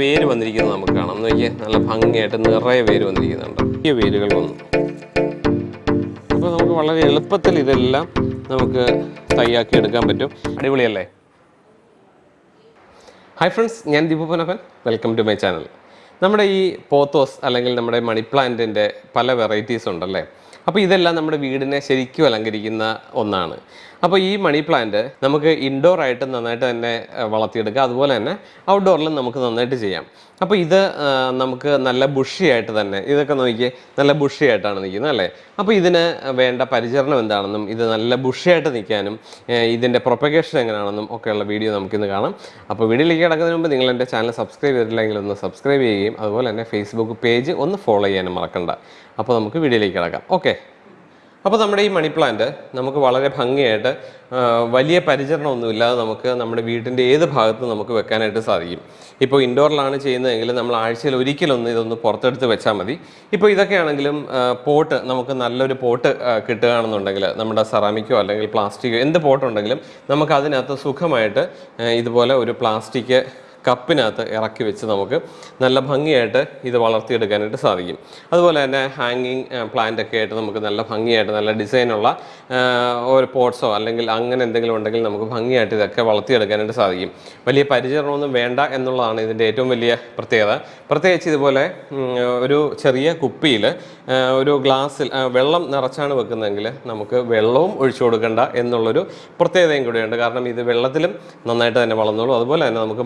വേര് വന്നിരിക്കുന്നത് നമുക്ക് കാണാം. എന്ന് നോക്കിയേ നല്ല ഭംഗിയായിട്ട് നിറയെ വേര് വന്നിരിക്കുന്നുണ്ട്. ഈ വേരുകൾ വന്നു. അപ്പോൾ നമുക്ക് വളരെ എളുപ്പത്തിൽ ഇതെല്ലാം നമുക്ക് തയ്യാക്കി എടുക്കാൻ പറ്റും. അടിപൊളിയല്ലേ? ഹായ് ഫ്രണ്ട്സ് ഞാൻ Deepu Punappan welcome to my channel നമ്മുടെ ഈ പോത്തോസ് അല്ലെങ്കിൽ നമ്മുടെ മണി പ്ലാന്റിന്റെ പല വെറൈറ്റീസ് ഉണ്ടല്ലേ? അപ്പോൾ ഇതെല്ലാം നമ്മുടെ വീടിനെ ശരിക്കും അലങ്കരിക്കുന്ന ഒന്നാണ്. അപ്പോൾ ഈ മണി പ്ലാന്റ് നമുക്ക് ഇൻഡോർ ആയിട്ട് നന്നായിട്ട് തന്നെ വളർത്തിയെടുക്കാം. അതുപോലെ തന്നെ ഔട്ട്ഡോറിലും നമുക്ക് നന്നായിട്ട് ചെയ്യാം. അപ്പോൾ ഇത് നമുക്ക് നല്ല ബുഷിയായിട്ട് തന്നെ ഇതൊക്കെ നോക്കിയേ നല്ല ബുഷിയായിട്ടാണ് നിൽക്കുന്നത് അല്ലേ? അപ്പോൾ ഇതിന് വേണ്ട പരിചരണം എന്താണെന്നും ഇത് നല്ല ബുഷിയായിട്ട് നിൽക്കാനും ഇതിന്റെ പ്രൊപ്പഗേഷൻ എങ്ങനെയാണെന്നും ഒക്കെയുള്ള വീഡിയോ നമുക്കിന്ന് കാണാം. അപ്പോൾ വീഡിയോയിലേക്ക് കിടക്കുന്നതിന് മുമ്പ് നിങ്ങൾ എന്റെ ചാനൽ സബ്സ്ക്രൈബ് ചെയ്തിട്ടില്ലെങ്കിൽ ഒന്ന് സബ്സ്ക്രൈബ് ചെയ്യുകയും അതുപോലെ തന്നെ ഫേസ്ബുക്ക് പേജ് ഒന്ന് ഫോളോ ചെയ്യാനും മറക്കണ്ട. അപ്പോൾ നമുക്ക് വീഡിയോയിലേക്ക് കിടക്കാം. ഓക്കെ അപ്പോൾ നമ്മുടെ ഈ മണി പ്ലാന്റ് നമുക്ക് വളരെ ഭംഗിയായിട്ട് വലിയ പരിചരണമൊന്നുമില്ലാതെ നമുക്ക് നമ്മുടെ വീടിന്റെ ഏത് ഭാഗത്ത് നമുക്ക് വെക്കാനായിട്ട് സാധിക്കും. ഇപ്പോൾ ഇൻഡോറിലാണ് ചെയ്യുന്നതെങ്കിൽ നമ്മൾ ആഴ്ചയിൽ ഒരിക്കലൊന്ന് ഇതൊന്ന് പുറത്തെടുത്ത് വെച്ചാൽ മതി. ഇപ്പോൾ ഇതൊക്കെയാണെങ്കിലും പോട്ട് നമുക്ക് നല്ലൊരു പോട്ട് കിട്ടുകയാണെന്നുണ്ടെങ്കിൽ നമ്മുടെ സെറാമിക്കോ അല്ലെങ്കിൽ പ്ലാസ്റ്റിക്കോ എന്ത് പോട്ടുണ്ടെങ്കിലും നമുക്ക് അതിനകത്ത് സുഖമായിട്ട് ഇതുപോലെ ഒരു പ്ലാസ്റ്റിക് കപ്പിനകത്ത് ഇറക്കി വെച്ച് നമുക്ക് നല്ല ഭംഗിയായിട്ട് ഇത് വളർത്തിയെടുക്കാനായിട്ട് സാധിക്കും. അതുപോലെ തന്നെ ഹാങ്ങിങ് പ്ലാന്റ് ഒക്കെ ആയിട്ട് നമുക്ക് നല്ല ഭംഗിയായിട്ട് നല്ല ഡിസൈനുള്ള ഒരു പോട്ട്സോ അല്ലെങ്കിൽ അങ്ങനെ എന്തെങ്കിലും ഉണ്ടെങ്കിൽ നമുക്ക് ഭംഗിയായിട്ട് ഇതൊക്കെ വളർത്തിയെടുക്കാനായിട്ട് സാധിക്കും. വലിയ പരിചരണമൊന്നും വേണ്ട എന്നുള്ളതാണ് ഇതിന്റെ ഏറ്റവും വലിയ പ്രത്യേകത. പ്രത്യേകിച്ച് ഇതുപോലെ ഒരു ചെറിയ കുപ്പിയിൽ ഒരു ഗ്ലാസ്സിൽ വെള്ളം നിറച്ചാണ് വെക്കുന്നതെങ്കിൽ നമുക്ക് വെള്ളവും ഒഴിച്ചു കൊടുക്കേണ്ട എന്നുള്ളൊരു പ്രത്യേകതയും കൂടിയുണ്ട്. കാരണം ഇത് വെള്ളത്തിലും നന്നായിട്ട് തന്നെ വളർന്നോളൂ. അതുപോലെ തന്നെ നമുക്ക്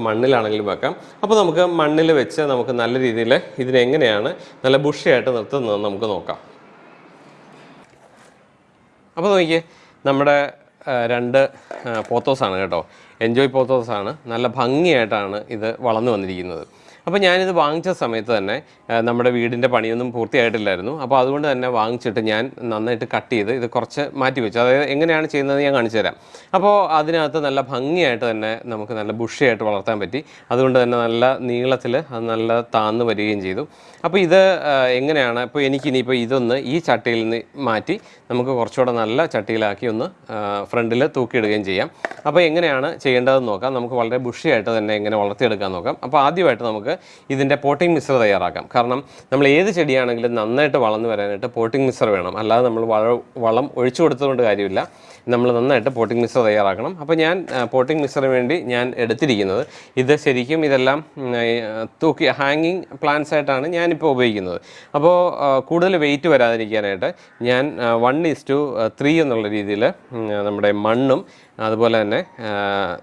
മണ്ണിലാണെങ്കിലും വെക്കാം. അപ്പോൾ നമുക്ക് മണ്ണിൽ വെച്ച് നമുക്ക് നല്ല രീതിയിൽ ഇതിനെങ്ങനെയാണ് നല്ല ബുഷിയായിട്ട് നിർത്തുന്നത് നമുക്ക് നോക്കാം. അപ്പോൾ നോക്കിയേ നമ്മുടെ രണ്ട് പോത്തോസാണ് കേട്ടോ. എൻജോയ് പോത്തോസാണ്. നല്ല ഭംഗിയായിട്ടാണ് ഇത് വളർന്നു വന്നിരിക്കുന്നത്. അപ്പോൾ ഞാനിത് വാങ്ങിച്ച സമയത്ത് തന്നെ നമ്മുടെ വീടിന്റെ പണിയൊന്നും പൂർത്തിയായിട്ടില്ലായിരുന്നു. അപ്പോൾ അതുകൊണ്ട് തന്നെ വാങ്ങിച്ചിട്ട് ഞാൻ നന്നായിട്ട് കട്ട് ചെയ്ത് ഇത് കുറച്ച് മാറ്റി വെച്ചു. അതായത് എങ്ങനെയാണ് ചെയ്യുന്നത് ഞാൻ കാണിച്ചു തരാം. അപ്പോൾ അതിനകത്ത് നല്ല ഭംഗിയായിട്ട് തന്നെ നമുക്ക് നല്ല ബുഷിയായിട്ട് വളർത്താൻ പറ്റി. അതുകൊണ്ട് തന്നെ നല്ല നീളത്തിൽ അത് നല്ല താന്ന് വരികയും ചെയ്തു. അപ്പോൾ ഇത് എങ്ങനെയാണ്? ഇപ്പോൾ എനിക്കിനിയിപ്പോൾ ഇതൊന്ന് ഈ ചട്ടിയിൽ നിന്ന് മാറ്റി നമുക്ക് കുറച്ചുകൂടെ നല്ല ചട്ടിയിലാക്കി ഒന്ന് ഫ്രണ്ടിൽ തൂക്കിയിടുകയും ചെയ്യാം. അപ്പോൾ എങ്ങനെയാണ് ചെയ്യേണ്ടതെന്ന് നോക്കാം. നമുക്ക് വളരെ ബുഷിയായിട്ട് തന്നെ എങ്ങനെ വളർത്തിയെടുക്കാൻ നോക്കാം. അപ്പോൾ ആദ്യമായിട്ട് നമുക്ക് ഇതിന്റെ പോട്ടിംഗ് മിക്സർ തയ്യാറാക്കാം. കാരണം നമ്മൾ ഏത് ചെടിയാണെങ്കിലും നന്നായിട്ട് വളർന്നു വരാനായിട്ട് പോട്ടിംഗ് മിക്സർ വേണം. അല്ലാതെ നമ്മൾ വളം ഒഴിച്ചു കൊടുത്തതുകൊണ്ട് കാര്യമില്ല. നമ്മൾ നന്നായിട്ട് പോട്ടിംഗ് മിക്സർ തയ്യാറാക്കണം. അപ്പോൾ ഞാൻ പോട്ടിംഗ് മിക്സറിന് വേണ്ടി ഞാൻ എടുത്തിരിക്കുന്നത്. ഇത് ശരിക്കും ഇതെല്ലാം തൂക്കി ഹാങ്ങിങ് പ്ലാന്റ്സ് ആയിട്ടാണ് ഞാനിപ്പോൾ ഉപയോഗിക്കുന്നത്. അപ്പോൾ കൂടുതൽ വെയിറ്റ് വരാതിരിക്കാനായിട്ട് ഞാൻ വൺ ഈസ് ടു ത്രീ എന്നുള്ള രീതിയിൽ നമ്മുടെ മണ്ണും അതുപോലെ തന്നെ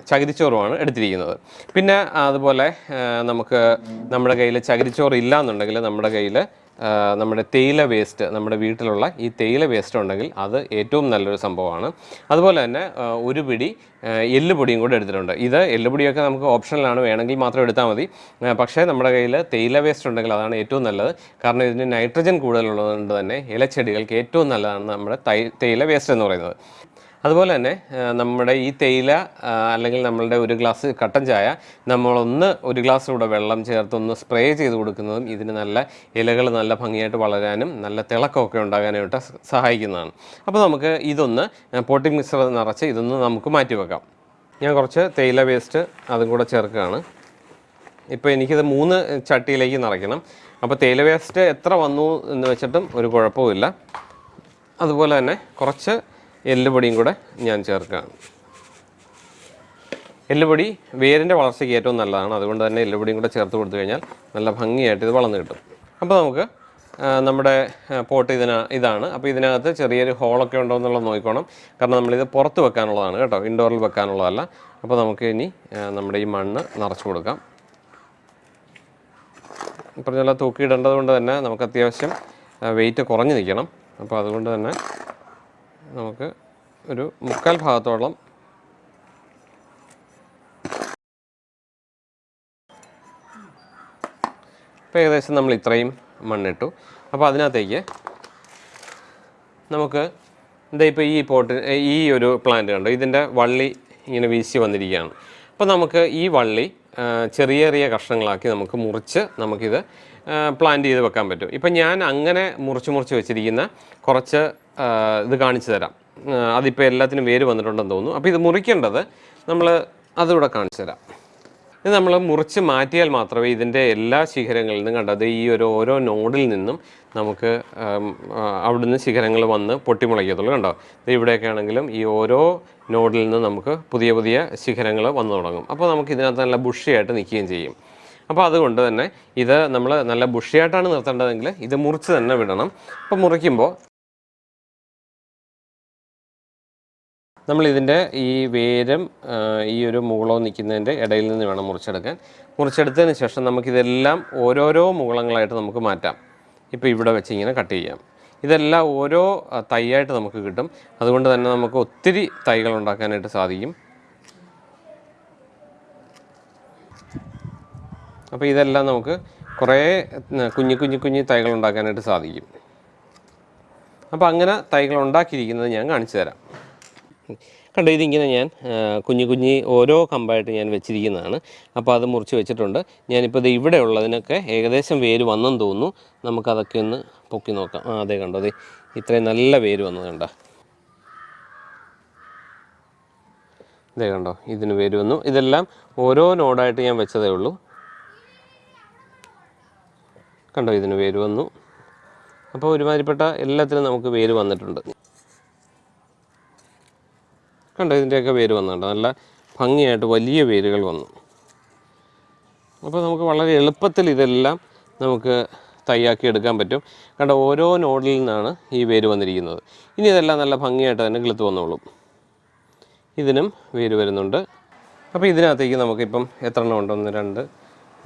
ചകിരിച്ചോറുമാണ് എടുത്തിരിക്കുന്നത്. പിന്നെ അതുപോലെ നമുക്ക് നമ്മുടെ കയ്യിൽ ചകിരിച്ചോറ് ഇല്ല എന്നുണ്ടെങ്കിൽ നമ്മുടെ കയ്യിൽ നമ്മുടെ തേയില വേസ്റ്റ് നമ്മുടെ വീട്ടിലുള്ള ഈ തേയില വേസ്റ്റ് ഉണ്ടെങ്കിൽ അത് ഏറ്റവും നല്ലൊരു സംഭവമാണ്. അതുപോലെ തന്നെ ഒരു പിടി എല്ലുപൊടിയും കൂടെ എടുത്തിട്ടുണ്ട്. ഇത് എല്ലുപൊടിയൊക്കെ നമുക്ക് ഓപ്ഷനിലാണ് വേണമെങ്കിൽ മാത്രം എടുത്താൽ മതി. പക്ഷേ നമ്മുടെ കയ്യിൽ തേയില വേസ്റ്റ് ഉണ്ടെങ്കിൽ അതാണ് ഏറ്റവും നല്ലത്. കാരണം ഇതിന് നൈട്രജൻ കൂടുതലുള്ളതുകൊണ്ട് തന്നെ ഇലച്ചെടികൾക്ക് ഏറ്റവും നല്ലതാണ് നമ്മുടെ തേയില വേസ്റ്റ് എന്ന് പറയുന്നത്. അതുപോലെ തന്നെ നമ്മുടെ ഈ തേയില അല്ലെങ്കിൽ നമ്മളുടെ ഒരു ഗ്ലാസ് കട്ടൻ ചായ നമ്മളൊന്ന് ഒരു ഗ്ലാസ് കൂടെ വെള്ളം ചേർത്ത് ഒന്ന് സ്പ്രേ ചെയ്ത് കൊടുക്കുന്നതും ഇതിന് നല്ല ഇലകൾ നല്ല ഭംഗിയായിട്ട് വളരാനും നല്ല തിളക്കമൊക്കെ ഉണ്ടാകാനായിട്ട് സഹായിക്കുന്നതാണ്. അപ്പോൾ നമുക്ക് ഇതൊന്ന് പോട്ടിംഗ് മിക്സർ നിറച്ച് ഇതൊന്ന് നമുക്ക് മാറ്റി വെക്കാം. ഞാൻ കുറച്ച് തേയില വേസ്റ്റ് അതും കൂടെ ചേർക്കുകയാണ്. ഇപ്പോൾ എനിക്കിത് മൂന്ന് ചട്ടിയിലേക്ക് നിറയ്ക്കണം. അപ്പോൾ തേയില വേസ്റ്റ് എത്ര വന്നു എന്ന് വെച്ചിട്ടും ഒരു കുഴപ്പവുമില്ല. അതുപോലെ തന്നെ കുറച്ച് എല്ലുപൊടിയും കൂടെ ഞാൻ ചേർക്കുകയാണ് എല്ലുപൊടി വേരിന്റെ വളർച്ചയ്ക്ക് ഏറ്റവും നല്ലതാണ്. അതുകൊണ്ട് തന്നെ എല്ലുപൊടിയും കൂടെ ചേർത്ത് കൊടുത്തു കഴിഞ്ഞാൽ നല്ല ഭംഗിയായിട്ട് ഇത് വളർന്നു കിട്ടും. അപ്പോൾ നമുക്ക് നമ്മുടെ പോട്ട് ഇതിന ഇതാണ്. അപ്പോൾ ഇതിനകത്ത് ചെറിയൊരു ഹോളൊക്കെ ഉണ്ടോ എന്നുള്ളത് നോക്കിക്കോണം. കാരണം നമ്മളിത് പുറത്ത് വെക്കാനുള്ളതാണ് കേട്ടോ. ഇൻഡോറിൽ വെക്കാനുള്ളതല്ല. അപ്പോൾ നമുക്ക് ഇനി നമ്മുടെ ഈ മണ്ണ് നിറച്ച് കൊടുക്കാം. പറഞ്ഞ തൂക്കിയിടേണ്ടത് കൊണ്ട് തന്നെ നമുക്ക് അത്യാവശ്യം വെയിറ്റ് കുറഞ്ഞ് നിൽക്കണം. അപ്പോൾ അതുകൊണ്ട് തന്നെ നമുക്ക് ഒരു മുക്കാൽ ഭാഗത്തോളം ഇപ്പോൾ ഏകദേശം നമ്മൾ ഇത്രയും മണ്ണിട്ടു. അപ്പോൾ അതിനകത്തേക്ക് നമുക്ക് എന്താ ഇപ്പോൾ ഈ പോട്ട് ഈ ഒരു പ്ലാന്റ് കണ്ടു? ഇതിന്റെ വള്ളി ഇങ്ങനെ വീശി വന്നിരിക്കുകയാണ്. അപ്പോൾ നമുക്ക് ഈ വള്ളി ചെറിയ ചെറിയ കഷ്ണങ്ങളാക്കി നമുക്ക് മുറിച്ച് നമുക്കിത് പ്ലാന്റ് ചെയ്ത് വെക്കാൻ പറ്റും. ഇപ്പം ഞാൻ അങ്ങനെ മുറിച്ച് മുറിച്ച് വെച്ചിരിക്കുന്ന കുറച്ച് ഇത് കാണിച്ചു തരാം. അതിപ്പോൾ എല്ലാത്തിനും വേര് വന്നിട്ടുണ്ടെന്ന് തോന്നുന്നു. അപ്പോൾ ഇത് മുറിക്കേണ്ടത് നമ്മൾ അതിവിടെ കാണിച്ചു തരാം. ഇത് നമ്മൾ മുറിച്ച് മാറ്റിയാൽ മാത്രമേ ഇതിന്റെ എല്ലാ ശിഖരങ്ങളിൽ നിന്നും കണ്ടത് ഈ ഒരു ഓരോ നോഡിൽ നിന്നും നമുക്ക് അവിടുന്ന് ശിഖരങ്ങൾ വന്ന് പൊട്ടിമുളയ്ക്കത്തുള്ളൂ. കണ്ടോ? ഇവിടെയൊക്കെ ആണെങ്കിലും ഈ ഓരോ നോഡിൽ നിന്ന് നമുക്ക് പുതിയ പുതിയ ശിഖരങ്ങൾ വന്നു തുടങ്ങും. അപ്പോൾ നമുക്ക് ഇതിനകത്ത് നല്ല ബുഷിയായിട്ട് നിൽക്കുകയും ചെയ്യും. അപ്പോൾ അതുകൊണ്ട് തന്നെ ഇത് നമ്മൾ നല്ല ബുഷിയായിട്ടാണ് നിർത്തേണ്ടതെങ്കിൽ ഇത് മുറിച്ച് തന്നെ വിടണം. അപ്പോൾ മുറിക്കുമ്പോൾ നമ്മൾ ഇതിന്റെ ഈ വേരും ഈ ഒരു മുകളോ നിൽക്കുന്നതിന്റെ ഇടയിൽ നിന്ന് വേണം മുറിച്ചെടുക്കാൻ. മുറിച്ചെടുത്തതിന് ശേഷം നമുക്കിതെല്ലാം ഓരോരോ മുകളങ്ങളായിട്ട് നമുക്ക് മാറ്റാം. ഇപ്പോൾ ഇവിടെ വെച്ച് ഇങ്ങനെ കട്ട് ചെയ്യാം. ഇതെല്ലാം ഓരോ തൈയായിട്ട് നമുക്ക് കിട്ടും. അതുകൊണ്ട് തന്നെ നമുക്ക് ഒത്തിരി തൈകൾ ഉണ്ടാക്കാനായിട്ട് സാധിക്കും. അപ്പോൾ ഇതെല്ലാം നമുക്ക് കുറേ കുഞ്ഞു കുഞ്ഞു കുഞ്ഞു തൈകൾ ഉണ്ടാക്കാനായിട്ട് സാധിക്കും. അപ്പോൾ അങ്ങനെ തൈകൾ ഉണ്ടാക്കിയിരിക്കുന്നത് ഞാൻ കാണിച്ചു തരാം. കണ്ടോ ഇതിങ്ങനെ ഞാൻ കുഞ്ഞു കുഞ്ഞി ഓരോ കമ്പായിട്ട് ഞാൻ വെച്ചിരിക്കുന്നതാണ്. അപ്പോൾ അത് മുറിച്ച് വെച്ചിട്ടുണ്ട്. ഞാനിപ്പോൾ ഇത് ഇവിടെ ഉള്ളതിനൊക്കെ ഏകദേശം വേര് വന്നെന്ന് തോന്നുന്നു. നമുക്കതൊക്കെ ഒന്ന് പൊക്കി നോക്കാം. ആ അതെ കണ്ടോ അതെ ഇത്രയും നല്ല വേര് വന്നത് കണ്ടോ. ഇതേ കണ്ടോ ഇതിന് വേര് വന്നു. ഇതെല്ലാം ഓരോ നോഡായിട്ട് ഞാൻ വെച്ചതേ ഉള്ളൂ. കണ്ടോ ഇതിന് വേര് വന്നു. അപ്പോൾ ഒരുമാതിരിപ്പെട്ട എല്ലാത്തിനും നമുക്ക് വേര് വന്നിട്ടുണ്ട്. കണ്ടോ ഇതിന്റെയൊക്കെ വേര് വന്നുണ്ട് നല്ല ഭംഗിയായിട്ട് വലിയ വേരുകൾ വന്നു. അപ്പോൾ നമുക്ക് വളരെ എളുപ്പത്തിൽ ഇതെല്ലാം നമുക്ക് തയ്യാക്കി എടുക്കാൻ പറ്റും. കണ്ട ഓരോ നോഡിൽ നിന്നാണ് ഈ വേര് വന്നിരിക്കുന്നത്. ഇനി ഇതെല്ലാം നല്ല ഭംഗിയായിട്ട് തന്നെ കിളുത്ത് വന്നോളും. ഇതിനും വേര് വരുന്നുണ്ട്. അപ്പോൾ ഇതിനകത്തേക്ക് നമുക്കിപ്പം എത്ര എണ്ണം ഉണ്ട്? ഒന്ന് രണ്ട്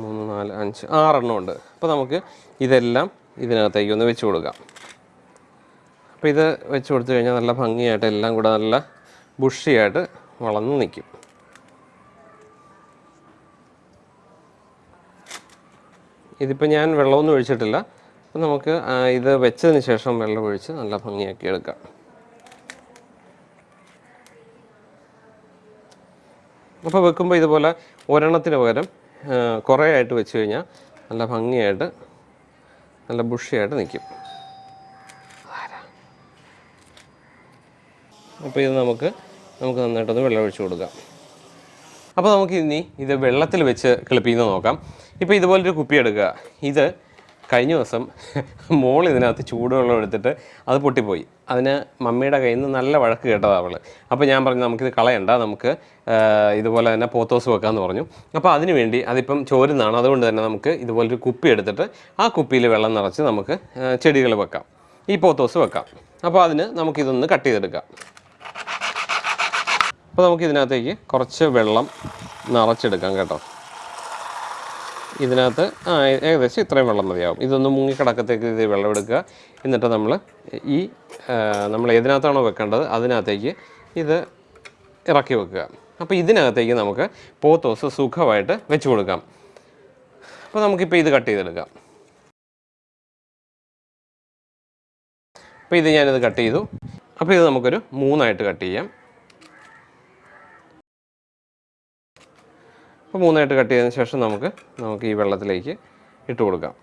മൂന്ന് നാല് അഞ്ച് ആറെണ്ണം ഉണ്ട്. അപ്പോൾ നമുക്ക് ഇതെല്ലാം ഇതിനകത്തേക്ക് ഒന്ന് വെച്ച് കൊടുക്കാം. അപ്പോൾ ഇത് വെച്ച് കൊടുത്തു കഴിഞ്ഞാൽ നല്ല ഭംഗിയായിട്ട് എല്ലാം കൂടെ നല്ല ബുഷിയായിട്ട് വളർന്ന് നിൽക്കും ഇതിപ്പോൾ ഞാൻ വെള്ളമൊന്നും ഒഴിച്ചിട്ടില്ല. അപ്പം നമുക്ക് ഇത് വെച്ചതിന് ശേഷം വെള്ളം ഒഴിച്ച് നല്ല ഭംഗിയാക്കി എടുക്കാം. അപ്പോൾ വെക്കുമ്പോൾ ഇതുപോലെ ഒരെണ്ണത്തിന് പകരം കുറേ ആയിട്ട് വെച്ച് കഴിഞ്ഞാൽ നല്ല ഭംഗിയായിട്ട് നല്ല ബുഷിയായിട്ട് നിൽക്കും അപ്പോൾ ഇത് നമുക്ക് നമുക്ക് നന്നായിട്ടൊന്ന് വെള്ളം കൊടുക്കാം. അപ്പോൾ നമുക്ക് ഇനി ഇത് വെള്ളത്തിൽ വെച്ച് കിളിപ്പിക്കുന്നത് നോക്കാം. ഇപ്പോൾ ഇതുപോലൊരു കുപ്പി എടുക്കുക. ഇത് കഴിഞ്ഞ ദിവസം മോൾ ഇതിനകത്ത് ചൂടുവെള്ളം എടുത്തിട്ട് അത് പൊട്ടിപ്പോയി. അതിന് മമ്മിയുടെ കയ്യിൽ നിന്ന് നല്ല വഴക്ക് കേട്ടതാണ് അവൾ അപ്പോൾ ഞാൻ പറഞ്ഞു നമുക്കിത് കളയണ്ട. നമുക്ക് ഇതുപോലെ തന്നെ പോത്തോസ് വെക്കാമെന്ന് പറഞ്ഞു. അപ്പോൾ അതിന് വേണ്ടി അതിപ്പം ചോരുന്നതാണ്. അതുകൊണ്ട് തന്നെ നമുക്ക് ഇതുപോലൊരു കുപ്പി എടുത്തിട്ട് ആ കുപ്പിയിൽ വെള്ളം നിറച്ച് നമുക്ക് ചെടികൾ വെക്കാം. ഈ പോത്തോസ് വെക്കാം. അപ്പോൾ അതിന് നമുക്കിതൊന്ന് കട്ട് ചെയ്തെടുക്കാം. അപ്പോൾ നമുക്ക് ഇതിനകത്തേക്ക് കുറച്ച് വെള്ളം നിറച്ചെടുക്കാം കേട്ടോ. ഇതിനകത്ത് ആ ഏകദേശം ഇത്രയും വെള്ളം മതിയാവും. ഇതൊന്ന് മുങ്ങിക്കിടക്കത്തേക്ക് ഇത് വെള്ളം എടുക്കുക. എന്നിട്ട് നമ്മൾ ഈ നമ്മൾ ഏതിനകത്താണോ വെക്കേണ്ടത് അതിനകത്തേക്ക് ഇത് ഇറക്കി വെക്കുക. അപ്പോൾ ഇതിനകത്തേക്ക് നമുക്ക് പോത്തോസ് സുഖമായിട്ട് വെച്ച് കൊടുക്കാം. അപ്പോൾ നമുക്കിപ്പോൾ ഇത് കട്ട് ചെയ്തെടുക്കാം. അപ്പോൾ ഇത് ഞാനിത് കട്ട് ചെയ്തു. അപ്പോൾ ഇത് നമുക്കൊരു മൂന്നായിട്ട് കട്ട് ചെയ്യാം. അപ്പോൾ മൂന്നായിട്ട് കട്ട് ചെയ്തതിന് ശേഷം നമുക്ക് നമുക്ക് ഈ വെള്ളത്തിലേക്ക് ഇട്ട് കൊടുക്കാം.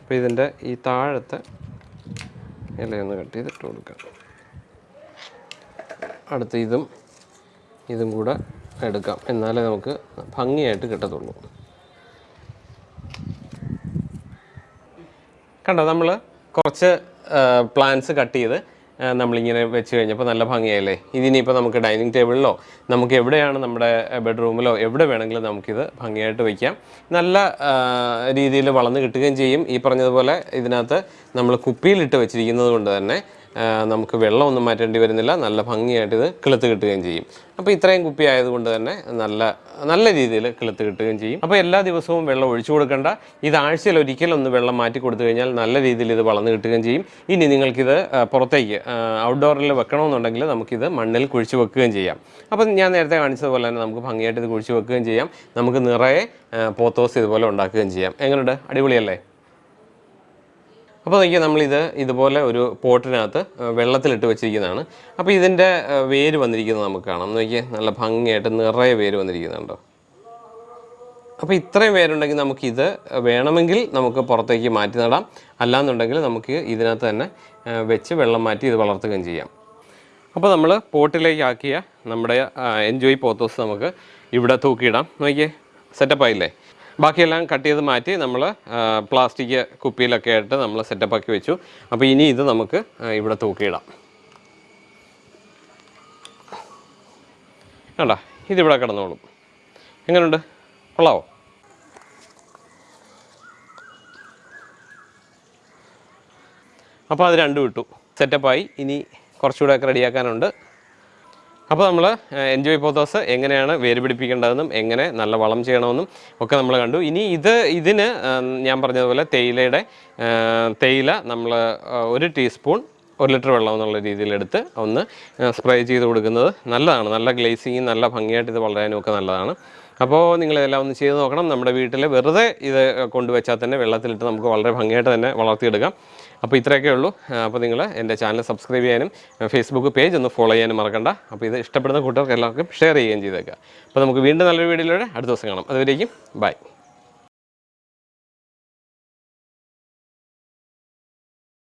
അപ്പോൾ ഇതിന്റെ ഈ താഴത്തെ ഇലയൊന്ന് കട്ട് ചെയ്ത് ഇട്ട് കൊടുക്കാം. അടുത്ത് ഇതും ഇതും കൂടെ എടുക്കാം. എന്നാലേ നമുക്ക് ഭംഗിയായിട്ട് കിട്ടത്തുള്ളൂ. കണ്ടോ? നമ്മൾ കുറച്ച് പ്ലാന്റ്സ് കട്ട് ചെയ്ത് നമ്മളിങ്ങനെ വെച്ച് കഴിഞ്ഞപ്പോൾ നല്ല ഭംഗിയായില്ലേ? ഇതിനിപ്പോൾ നമുക്ക് ഡൈനിങ് ടേബിളിലോ നമുക്ക് എവിടെയാണ് നമ്മുടെ ബെഡ്റൂമിലോ എവിടെ വേണമെങ്കിലും നമുക്കിത് ഭംഗിയായിട്ട് വയ്ക്കാം നല്ല രീതിയിൽ വളർന്ന് കിട്ടുകയും ചെയ്യും. ഈ പറഞ്ഞതുപോലെ ഇതിനകത്ത് നമ്മൾ കുപ്പിയിലിട്ട് വെച്ചിരിക്കുന്നത് കൊണ്ട് തന്നെ നമുക്ക് വെള്ളമൊന്നും മാറ്റേണ്ടി വരുന്നില്ല. നല്ല ഭംഗിയായിട്ട് ഇത് കിളുത്ത് കിട്ടുകയും ചെയ്യും. അപ്പോൾ ഇത്രയും കുപ്പി ആയതുകൊണ്ട് തന്നെ നല്ല നല്ല രീതിയിൽ കിളുത്ത് കിട്ടുകയും ചെയ്യും. അപ്പോൾ എല്ലാ ദിവസവും വെള്ളം ഒഴിച്ചു കൊടുക്കേണ്ട. ഇത് ആഴ്ചയിൽ ഒരിക്കലും ഒന്ന് വെള്ളം മാറ്റി കൊടുത്തു കഴിഞ്ഞാൽ നല്ല രീതിയിൽ ഇത് വളർന്നു കിട്ടുകയും ചെയ്യും. ഇനി നിങ്ങൾക്കിത് പുറത്തേക്ക് ഔട്ട്ഡോറിൽ വെക്കണമെന്നുണ്ടെങ്കിൽ നമുക്കിത് മണ്ണിൽ കുഴിച്ച് വെക്കുകയും ചെയ്യാം. അപ്പോൾ ഞാൻ നേരത്തെ കാണിച്ചതുപോലെ തന്നെ നമുക്ക് ഭംഗിയായിട്ട് ഇത് കുഴിച്ച് വെക്കുകയും ചെയ്യാം. നമുക്ക് നിറയെ പോത്തോസ് ഇതുപോലെ ഉണ്ടാക്കുകയും ചെയ്യാം. എങ്ങനെയുണ്ട് അടിപൊളിയല്ലേ? അപ്പോൾ നോക്കിയാൽ നമ്മളിത് ഇതുപോലെ ഒരു പോട്ടിനകത്ത് വെള്ളത്തിലിട്ട് വെച്ചിരിക്കുന്നതാണ്. അപ്പോൾ ഇതിന്റെ വേര് വന്നിരിക്കുന്നത് നമുക്ക് കാണാം. നോക്കിയാൽ നല്ല ഭംഗിയായിട്ട് നിറയെ വേര് വന്നിരിക്കുന്നുണ്ടോ? അപ്പോൾ ഇത്രയും പേരുണ്ടെങ്കിൽ നമുക്കിത് വേണമെങ്കിൽ നമുക്ക് പുറത്തേക്ക് മാറ്റി നടാം. അല്ലാന്നുണ്ടെങ്കിൽ നമുക്ക് ഇതിനകത്ത് തന്നെ വെച്ച് വെള്ളം മാറ്റി ഇത് വളർത്തുകയും ചെയ്യാം. അപ്പോൾ നമ്മൾ പോട്ടിലേക്ക് ആക്കിയ നമ്മുടെ എൻജോയ് പോത്തോസ് നമുക്ക് ഇവിടെ തൂക്കിയിടാം. നോക്കിയേ സെറ്റപ്പ് ആയില്ലേ? ബാക്കിയെല്ലാം കട്ട് ചെയ്ത് മാറ്റി നമ്മൾ പ്ലാസ്റ്റിക് കുപ്പിയിലൊക്കെ ആയിട്ട് നമ്മൾ സെറ്റപ്പ് ആക്കി വെച്ചു. അപ്പോൾ ഇനി ഇത് നമുക്ക് ഇവിടെ തൂക്കിയിടാം. വേണ്ട ഇതിവിടെ കിടന്നോളും. എങ്ങനെയുണ്ട് കൊള്ളാവോ? അപ്പോൾ അത് രണ്ടും ഇട്ടു. സെറ്റപ്പായി ഇനി കുറച്ചുകൂടെ ഒക്കെ റെഡിയാക്കാനുണ്ട് അപ്പോൾ നമ്മൾ എൻജോയ് പോത്തോസ് എങ്ങനെയാണ് വേര് പിടിപ്പിക്കേണ്ടതെന്നും എങ്ങനെ നല്ല വളം ചെയ്യണമെന്നും ഒക്കെ നമ്മൾ കണ്ടു. ഇനി ഇത് ഇതിന് ഞാൻ പറഞ്ഞതുപോലെ തേയിലയുടെ തേയില നമ്മൾ ഒരു ടീസ്പൂൺ ഒരു ലിറ്റർ വെള്ളം എന്നുള്ള രീതിയിലെടുത്ത് ഒന്ന് സ്പ്രേ ചെയ്ത് കൊടുക്കുന്നത് നല്ലതാണ്. നല്ല ഗ്ലേസിങ്ങും നല്ല ഭംഗിയായിട്ട് ഇത് വളരാനും ഒക്കെ നല്ലതാണ്. അപ്പോൾ നിങ്ങളിതെല്ലാം ഒന്ന് ചെയ്ത് നോക്കണം. നമ്മുടെ വീട്ടിൽ വെറുതെ ഇത് കൊണ്ടുവച്ചാൽ തന്നെ വെള്ളത്തിലിട്ട് നമുക്ക് വളരെ ഭംഗിയായിട്ട് തന്നെ വളർത്തിയെടുക്കാം. അപ്പോൾ ഇത്രയൊക്കെ ഉള്ളൂ. അപ്പോൾ നിങ്ങൾ എന്റെ ചാനൽ സബ്സ്ക്രൈബ് ചെയ്യാനും ഫേസ്ബുക്ക് പേജ് ഒന്ന് ഫോളോ ചെയ്യാനും മറക്കണ്ട. അപ്പോൾ ഇത് ഇഷ്ടപ്പെടുന്ന കൂട്ടുകാർക്ക് എല്ലാവർക്കും ഷെയർ ചെയ്യുകയും ചെയ്തേക്കുക. അപ്പോൾ നമുക്ക് വീണ്ടും നല്ലൊരു വീഡിയോയിലൂടെ അടുത്ത ദിവസം കാണാം. അതുവരേക്കും ബൈ